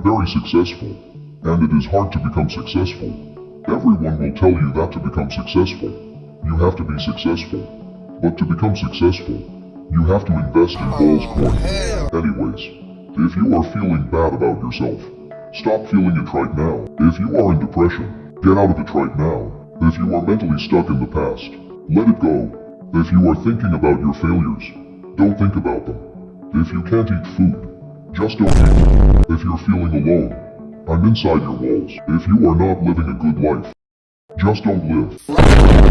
very successful. And it is hard to become successful. Everyone will tell you that to become successful, you have to be successful. But to become successful, you have to invest in Balls Coin. Anyways, if you are feeling bad about yourself, stop feeling it right now. If you are in depression, get out of it right now. If you are mentally stuck in the past, let it go. If you are thinking about your failures, don't think about them. If you can't eat food, just don't eat. If you're feeling alone, I'm inside your walls. If you are not living a good life, just don't live.